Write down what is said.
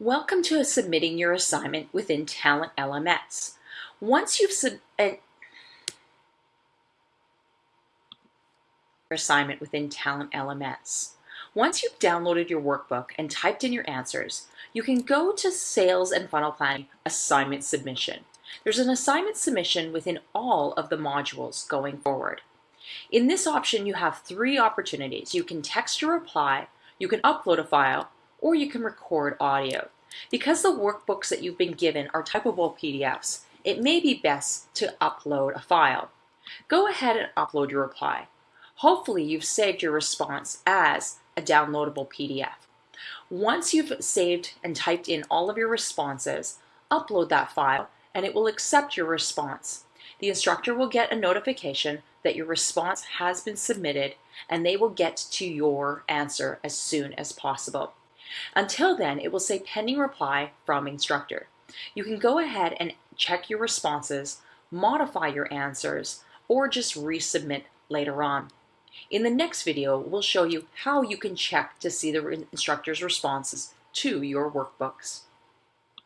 Welcome to submitting your assignment within Talent LMS. Once you've submitted uh, your assignment within Talent LMS. Once you've downloaded your workbook and typed in your answers, you can go to Sales and Funnel Planning Assignment Submission. There's an assignment submission within all of the modules going forward. In this option, you have three opportunities. You can text your reply, you can upload a file, or you can record audio. Because the workbooks that you've been given are typable PDFs, it may be best to upload a file. Go ahead and upload your reply. Hopefully you've saved your response as a downloadable PDF. Once you've saved and typed in all of your responses, upload that file and it will accept your response. The instructor will get a notification that your response has been submitted and they will get to your answer as soon as possible. Until then, it will say pending reply from instructor. You can go ahead and check your responses, modify your answers, or just resubmit later on. In the next video, we'll show you how you can check to see the instructor's responses to your workbooks.